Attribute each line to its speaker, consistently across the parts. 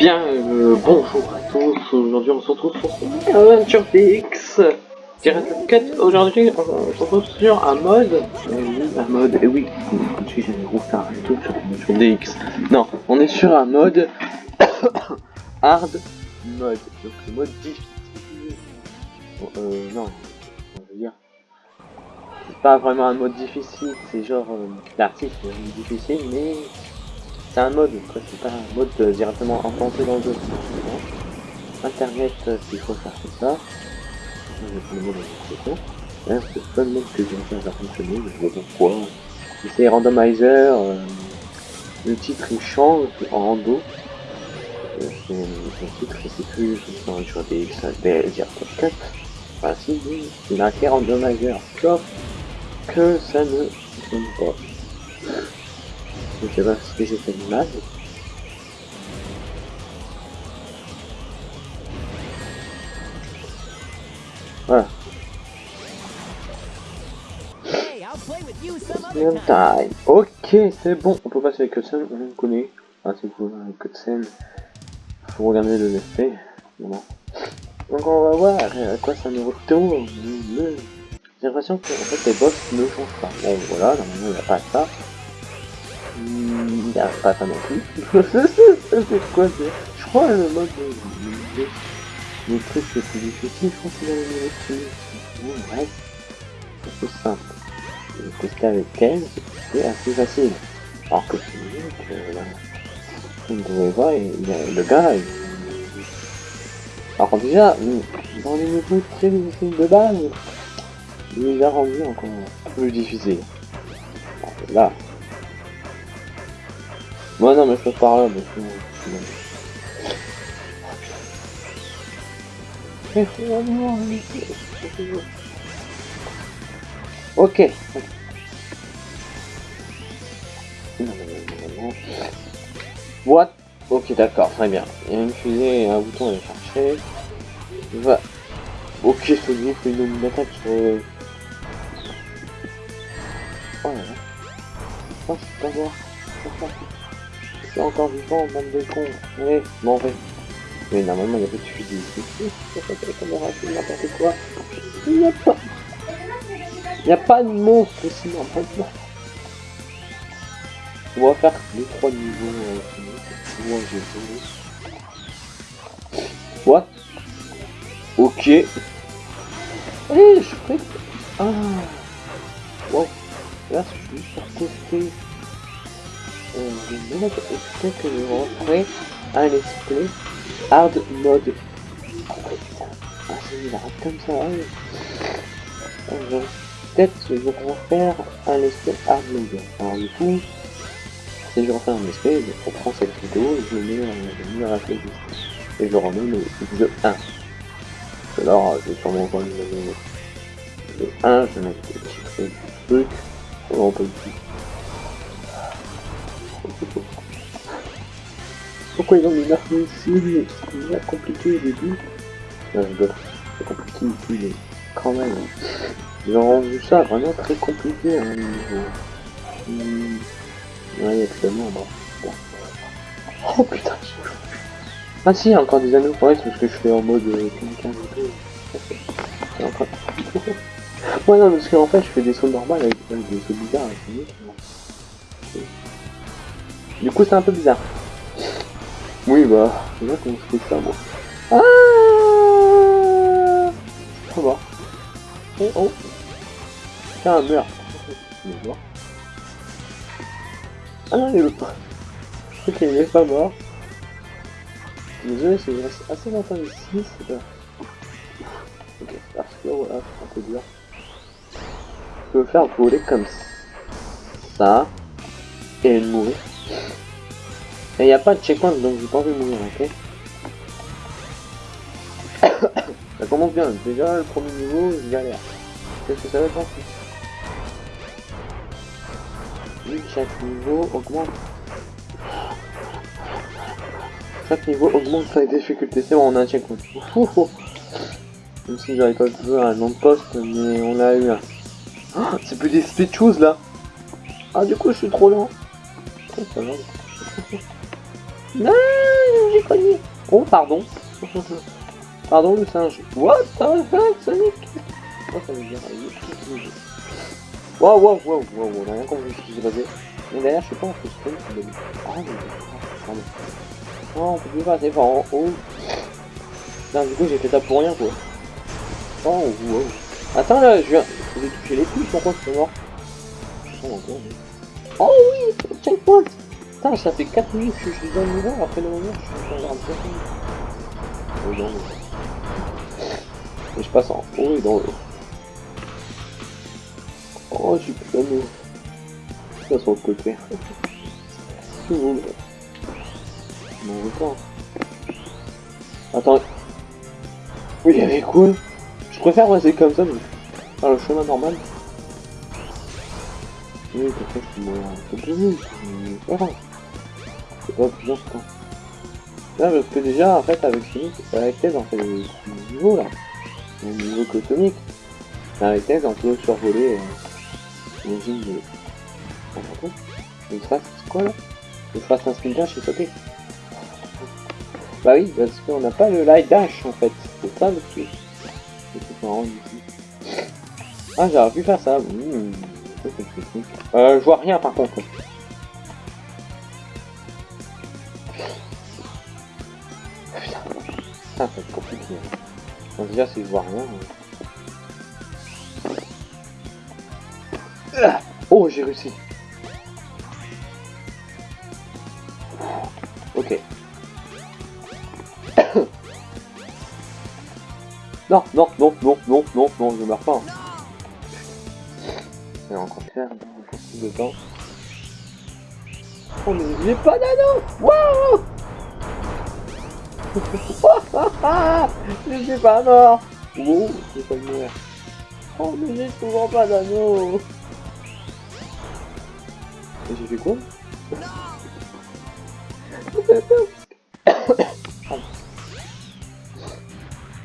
Speaker 1: Bien, euh, bonjour à tous, aujourd'hui on se retrouve pour Aventure DX Direct 4, aujourd'hui on se retrouve sur un mode, euh, un mode, et oui, comme j'ai des gros stars et tout sur Aventure DX. Non, on est sur un mode hard mode, donc le mode difficile. Euh, non, je veux dire, c'est pas vraiment un mode difficile, c'est genre, euh, l'artiste est difficile, mais c'est un mode, c'est pas un mode directement implanté dans le jeu. Internet, euh, s'il faut faire tout ça. Le D'ailleurs, c'est le seul mode que j'ai faire fonctionner, je pas pourquoi. C'est randomizer, euh, le titre il change en rando. Euh, son, titre, je sais plus, sur des XADL 4. Enfin, si, il a marqué randomizer, sauf que ça ne fonctionne pas. Je sais pas ce que j'ai fait de mal. Voilà. Même. Ok, c'est bon. On peut passer avec cutscene, on le connaît. Ah, c'est cool, avec cutscene. Faut regarder le play. Voilà. Donc on va voir à quoi ça nous retourne. J'ai l'impression que en fait, les boss ne changent pas. Bon, voilà, normalement il n'y a pas ça. Il n'y a pas non plus. c'est quoi c'est Je crois le mode de... de- Le truc le plus difficile, je crois qu'il a le niveau plus. Bon, bref. C'est plus simple. Le tester avec elle, c'est assez facile. Alors que c'est que là, vous pouvez voir, il, a- le gars. Alors déjà, dans les niveaux très difficiles de base, il les a rendus encore plus difficiles. Que là... Moi non mais je passe par là, mais Ok. What? Ok, d'accord, très bien. Il y a une fusée et un bouton à chercher. Va. Ok, groupe fait une attaque sur... C'est encore vivant, bande de cons. Allez, m'en vais. Mais normalement, il y a pas de fusée ici. N'importe quoi. Il n'y a pas... Il n'y a pas de monstre ici, normalement. On va faire les trois niveaux. Euh, moi, j'ai. What? Ok. Eh, je peux. Ah. Wow. Là, je suis juste pour tester. Euh, le mode. Peut-être que je rentrer un let's play hard mode. Ah, putain. Ah, c'est il arrête comme ça. hein. Alors, Peut-être que je vais refaire un play hard mode. Alors, du coup. Si je refais un esprit, je reprends cette vidéo je mets, euh, je mets à la. Et je remets le jeu 1. Parce que là, je vais sûrement encore le le 1, je vais mettre le titre du truc. On peut le. Pourquoi ils ont mis l'arme ici C'est déjà compliqué au début. Non, je. C'est compliqué ici, mais quand même. Ils ont rendu ça vraiment très compliqué un niveau. Hmm. Ouais, il y a plus de membres. Bon. Oh putain. Ah si, il encore des anneaux. Ouais, c'est parce que je fais en mode euh, ouais, non, parce qu'en fait, je fais des sauts normales avec, avec des sauts bizarres. avec non. Du coup, c'est un peu bizarre. Oui, bah, c'est vrai qu'on se fait ça, moi. Ah Ça va. Oh, oh. Tiens. Je voir. Ah non, il est pas. Ok, il est pas mort. Désolé, c'est assez longtemps ici, c'est pas. Ok, parce que voilà, c'est un peu dur. Je peux faire voler comme ça. Et mourir. Et il n'y a pas de checkpoint, donc j'ai pas envie de mourir, ok Ça commence bien, déjà le premier niveau, je galère. Qu'est-ce que ça va être ensuite? Chaque niveau augmente. Chaque niveau augmente sa difficulté. C'est bon, on a un checkpoint. Même si j'avais pas vu un nom de poste, mais on l'a eu un. Ah, c'est plus des speed choses là. Ah, du coup, je suis trop lent. Non, j'ai cogné Oh, pardon. pardon, le singe. What the fuck, Sonic? Oh, ça veut dire... Wow, wow, wow, wow, on a rien compris ce qui s'est passé. Mais derrière, je sais pas, on peut se prendre. Oh, mais... Pardon. Oh, on peut plus passer par en haut. Non, du coup, j'ai fait ça pour rien, quoi. Oh, wow. Attends, là, je viens... J'ai touché les touches, pourquoi c'est mort Oh, encore, mais... Oh oui Checkpoint Putain, ça fait 4 minutes que je suis dans le niveau, après le moment, je suis train de faire Oh non, mais... je passe en haut et dans le... Oh, suis plus dans le... Ça sur le côté. Tout le monde... Mon record. Attends. Oui, y avait quoi Je préfère passer comme ça, mais... Par le chemin normal. Peux mourir un peu plus vite, mais c'est pas plus important. Là, parce que déjà, en fait, avec Sonic, avec Thèse, on fait le niveau, là. Le niveau que Sonic. Avec Thèse, on peut survoler, euh. On va Le trace, c'est quoi, là? Le trace un spin dash sauter. Bah oui, parce qu'on n'a pas le light dash, en fait. C'est ça, le truc. C'est. Ah, j'aurais pu faire ça. Mmh. Euh, je vois rien par contre. Putain, ça va être compliqué. Bon, déjà, si je vois rien. Mais... Oh, j'ai réussi. Ok. non, non, non, non, non, non, non, je meurs pas. Hein. Ça va encore faire de temps. Oh mais j'ai pas d'anneau Waouh Je suis pas mort Oh, j'ai pas mourir. Oh mais j'ai toujours pas d'anneau j'ai fait quoi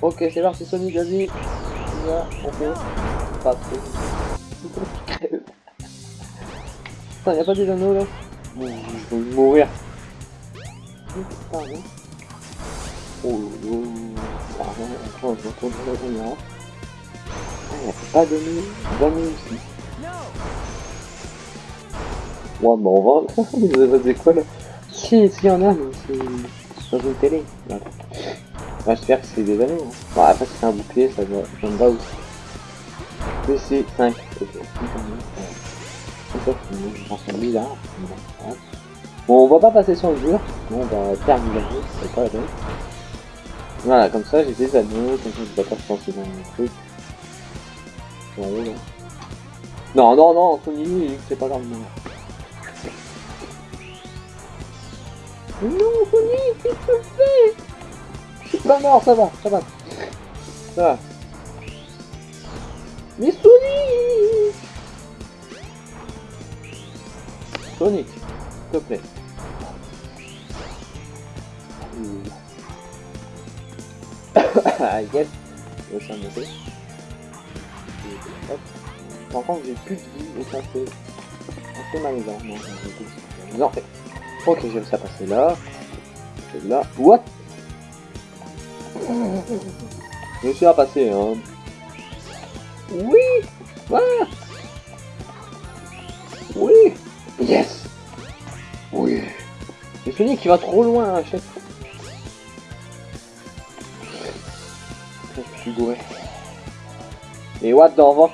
Speaker 1: Ok, c'est parti Sonic, vas-y. On fait. Pas Putain, y'a pas des anneaux là Bon, je vais mourir. Pardon. Oh, oh, pardon, attends, je la caméra. Ah, y'a pas d'anneaux, d'anneaux ici. Ouais, bah on va. Vous avez quoi là? Si, si, y'en a, mais c'est dans une télé. Voilà. J'espère que c'est des anneaux. Hein. Bon, après, c'est un bouclier, ça, va, ça me va aussi. PC 5. Ok. Bizarre. Bon, on va pas passer sur le mur. On va terminer. C'est pas la peine. Voilà, comme ça, j'ai des anneaux. Comme ça, je dois pas se lancer dans le truc. En haut, là. Non, non, non, Sony, c'est pas grave. Non, non Sony, qu'est-ce que tu fais? Je suis pas mort, ça va, ça va. Ça va. Mais Sonic Sonic, s'il te plaît. ah yes, le chien de Hop. Par contre j'ai plus de vie et ça fait assez malaisant. Non, non, fait. Ok, j'ai réussi à passer là. Et là. What? Je suis à passer, hein. Oui ah Sonic qui va trop loin à chaque fois. Je suis gouré. Et what the fuck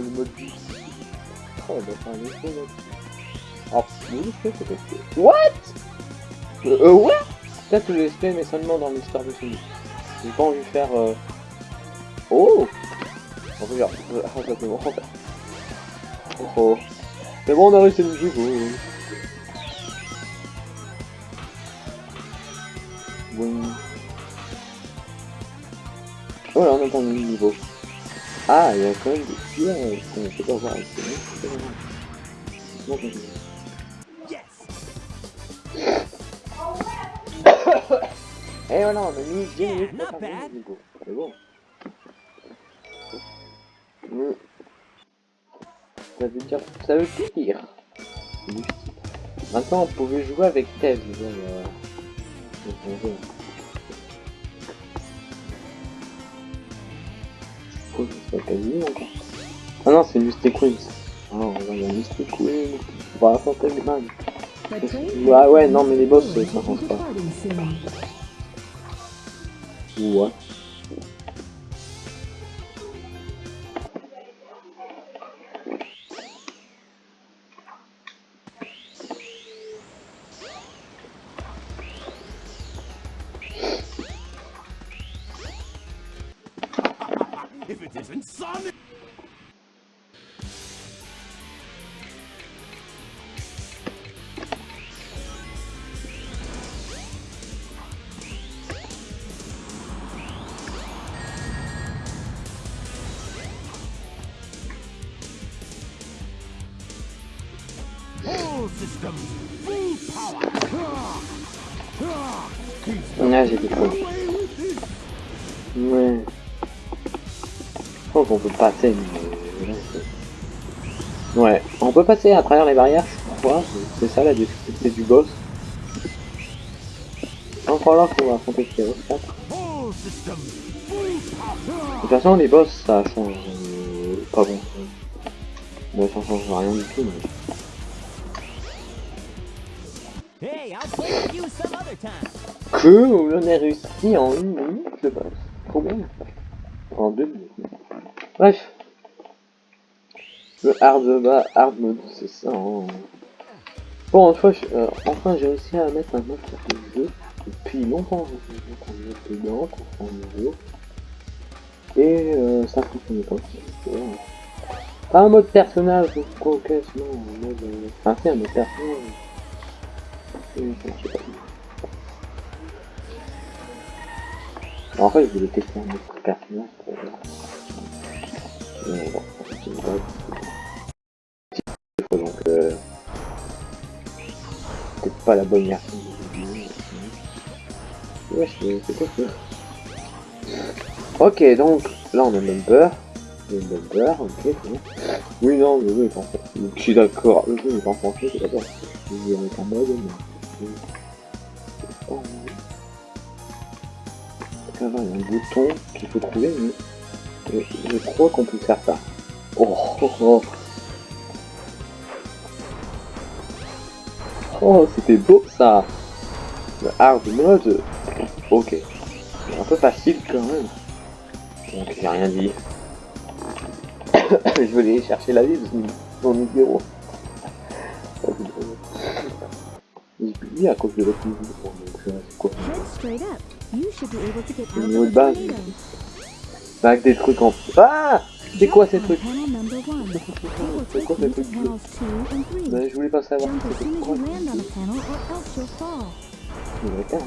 Speaker 1: le mode. Oh, bah, c'est un peut-être. What? Euh, euh ouais Peut-être le SP, mais seulement dans l'histoire de Sonic. J'ai pas envie de faire... Euh... Oh On c'est bon. Oh oh. C'est bon, on a réussi le jeu. Bon. Voilà, on entend le niveau. Ah, il y a quand même des pièges qu'on peut pas voir ici. Bon, Et voilà, on a mis 10 minutes pour faire le niveau. C'est bon. Ça veut dire... Ça veut tout dire. Maintenant, on pouvait jouer avec Tev. Euh... C'est quasi encore. Ah non, c'est Mystic Queens. Ah, on va y Mystic Queens. On va affronter les mags. Ouais, ouais, non, mais les boss, ça avance pas. Ouais. Là, j'ai fois. Ouais. Je crois qu'on peut passer, mais... Ouais, on peut passer à travers les barrières, je crois. C'est ça la difficulté du boss. Encore là, faut affronter Chaos 4.
Speaker 2: All systems, full power!
Speaker 1: De toute façon, les boss, ça change euh, pas bon. Mais ça change rien du tout. Mais... Que on a réussi en une minute le boss. Trop bien. En deux minutes. Bref. Le hard, bah, hard mode, c'est ça. hein. Bon, une fois, euh, enfin j'ai réussi à mettre un mode sur le jeu. Depuis longtemps, je dedans, qu'on un nouveau. Et euh, ça fonctionnait pas. Pas un mode personnage ou quoi que sinon. Enfin, un mode personnage. En fait, je voulais tester un autre personnage pour voir. C'est. Donc, euh, peut-être pas la bonne version. Ouais, c'est quoi ça Ok, donc là on a bumper. Bumper, ok. Oui, non, le jeu est en. Donc, Je suis d'accord, le jeu. Il y a un bouton qu'il faut trouver, mais je, crois qu'on peut faire ça. Oh, oh, oh. Oh, c'était beau ça. Le hard mode, ok. C'est un peu facile quand même. Donc j'ai rien dit. je vais aller chercher la vie de mon numéro. À cause de l'autre niveau. Donc euh, c'est quoi Le niveau de base. avec des trucs en... Ah C'est quoi ces trucs C'est quoi ces trucs bleus je voulais pas savoir c'était quoi. Je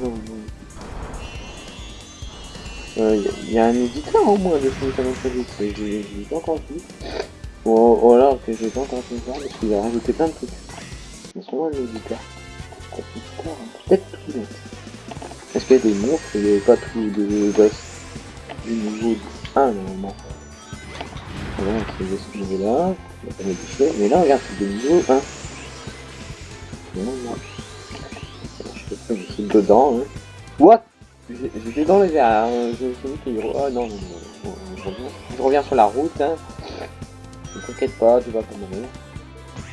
Speaker 1: non. Euh, y, y a un éditeur au moins de Final Fantasy j'ai j'ai pas encore vu. Ou alors que j'ai pas encore pu voir parce qu'il a rajouté plein de trucs. Mais sûrement un éditeur. Hein. peut-être tout net. Est-ce qu'il y a des monstres Il n'y avait pas tout de boss du niveau 1 normalement. Voilà, c'est ce niveau là, on va pas modifier. Mais là, regarde, c'est de niveau 1. Non, non. Je sais pas, je suis dedans. Hein. What? J'ai- J'étais dans les airs, hein. je suis qu'il... Oh non, je reviens, sur la route. Hein. Ne t'inquiète pas, tu vas pas mourir.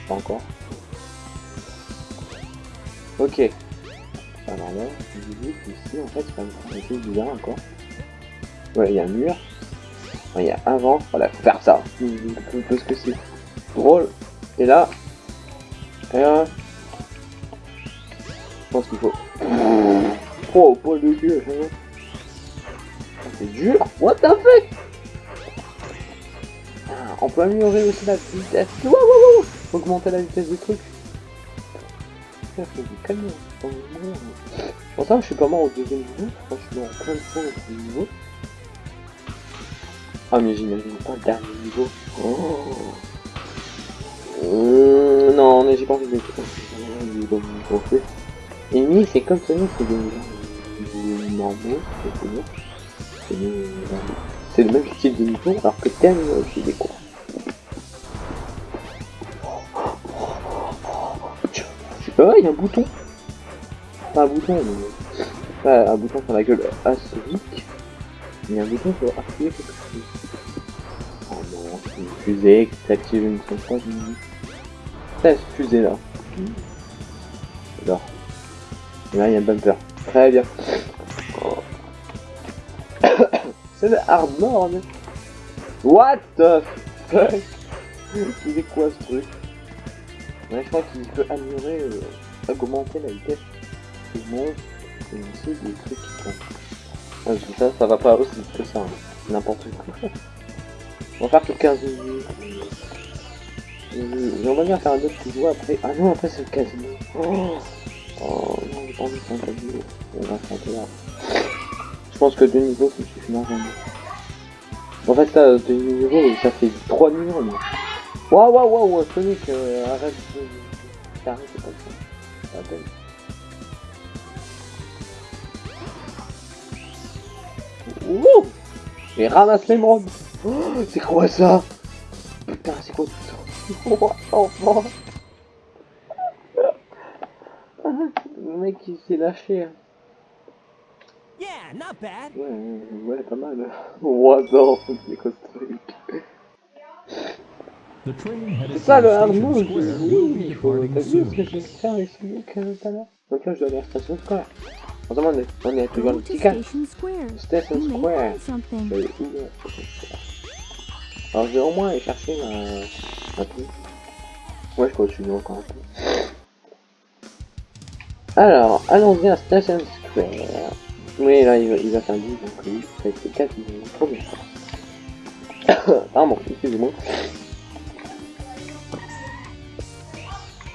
Speaker 1: Pas encore. Ok. Alors là, qu'ici, en fait, c'est pas un truc bizarre encore. Ouais, il y a un mur. Ouais, Il y a un vent. Voilà, faut faire ça. Parce que c'est drôle. Et là... Et là... Je pense qu'il faut... Oh, poil de gueule, hein. C'est dur. What the fuck? Ah, On peut améliorer aussi la vitesse. Wow, wow, wow. Augmenter la vitesse du truc. Oh, non. Pourtant, je suis pas mort au deuxième niveau. Que en plein de fois au deuxième niveau. Ah, mais j'imagine pas le dernier niveau. Oh. Euh, non, mais j'ai pas envie de le Amy, c'est comme Sonic, c'est des des normaux, c'est le même style de niveau, alors que Thème, c'est des cours. Oh, il y a un bouton. Pas un bouton, mais. Pas un bouton sur la gueule asonique. Il y a un bouton pour activer quelque chose. Oh non, c'est une fusée qui s'active une fois. C'est cette fusée là. J'adore. Là, il y a un bumper. Très bien. C'est le hard mode. What the fuck? Il est quoi ce truc? Ouais, je crois qu'il peut améliorer, euh, augmenter la vitesse du monde et aussi des trucs qui ça, ça va pas aussi vite que ça. hein. N'importe quoi. On va faire que 15 minutes. Euh, J'aimerais bien faire un autre joueur après. Ah non, après c'est le casino. Oh, oh non, j'ai pas envie de faire un casino. On va là. Je pense que deux niveaux, ça suffit largement. En fait, là, deux niveaux, ça fait 3 millions, moi. Waouh, waouh, waouh, Sonic, euh, arrête de... T'arrêtes, c'est pas ça. Peine. Ouh Et ramasse l'émeraude oh, C'est quoi ça? Putain, c'est quoi tout ça? Oh, enfant Le mec, il s'est lâché. hein.
Speaker 3: Yeah, not bad.
Speaker 1: Ouais, ouais, pas mal. The fuck, c'est quoi ce truc? C'est ça le hard mode Oui, il faut...
Speaker 4: departing
Speaker 1: T'as vu ce que
Speaker 4: soon.
Speaker 1: j'ai fait avec ce mec euh, tout à l'heure Donc là, je dois aller à station Square. Attends, on est, on est toujours le
Speaker 5: to
Speaker 1: petit cas.
Speaker 5: Station Square.
Speaker 1: Je vais où. Alors, je vais au moins aller chercher ma... ma truc. Ouais, je continue encore un peu. Alors, allons-y à Station Square. Oui, là, il va, il va faire 10, donc oui, ça va être 4 minutes. Trop bien. Pardon, excusez-moi.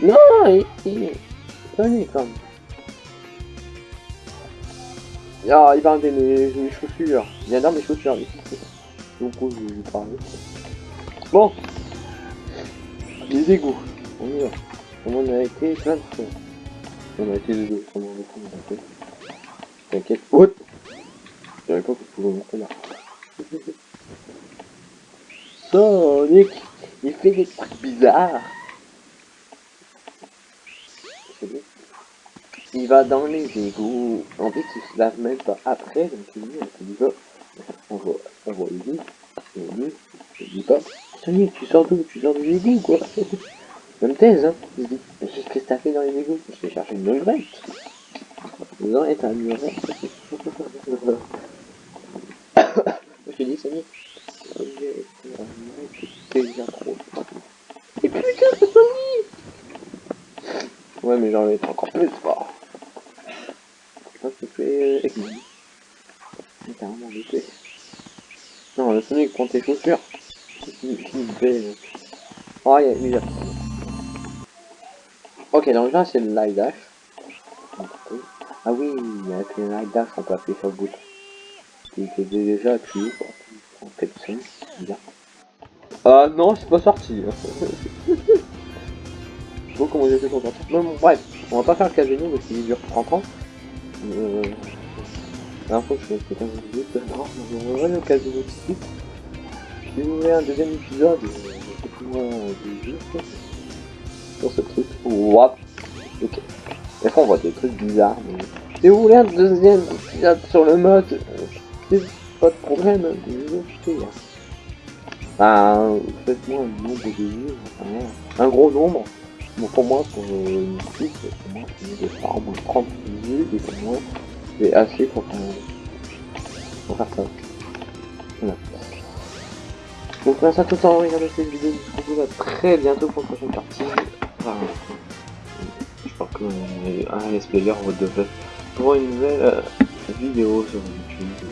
Speaker 1: Non, il... il... Quand même. Ah, il va enlever mes, mes chaussures. Il adore mes chaussures. Donc, oh, je vais parler. Bon. Les égouts. On y va. Comme on a été plein de fois. On a été les deux. Comme on a été, été. T'inquiète. What Je savais pas que je pouvais monter là. Sonic Il fait des trucs bizarres. Bien. Il va dans les égouts. En fait, il se lave même pas après, donc il. On voit, on les égouts. On il dit pas. Sonic, tu sors d'où? Tu sors des égouts, quoi? Même thèse, hein? Mais qu'est-ce que t'as fait dans les égouts? Je vais chercher une levrette. Non, et t'as un. Je te dis, Sonic. Ok, c'est déjà trop. Et putain, Sonic Ouais, mais j'en fait encore plus fort. Ça fait aigu. C'est carrément jeté. Non, le Sonic, prends tes chaussures. Il fait. Oh, il y a y a- Ok, donc là, c'est le live dash. Ah oui, avec le live dash, on peut appuyer sur le bouton. Il était déjà appuyé pour en chose. Bizarre. Ah non, c'est pas sorti. Je pas comment fait pour sortir. Non, bon, bref, on va pas faire le casino parce qu'il dure 30 ans. Euh... La fois que je fais 15 minutes, non, on va aller au casino tout de suite. Si vous voulez un deuxième épisode, euh, faites-moi des jeux sur ce truc. What Ok. Des on voit des trucs bizarres, mais... Si vous voulez un deuxième épisode sur le mode, euh, c'est pas de problème, je vais vous faire. Enfin, faites-moi un nombre de vues, enfin, un gros nombre. Bon, pour moi, pour euh, une petite, pour moi, c'est de faire au moins 30 vues, et pour moi, c'est assez pour, pour faire ça. Voilà. Donc, merci à tous d'avoir regardé cette vidéo, je vous retrouve à très bientôt pour une prochaine partie. Je crois que euh, un let's player de pour une nouvelle euh, vidéo sur YouTube.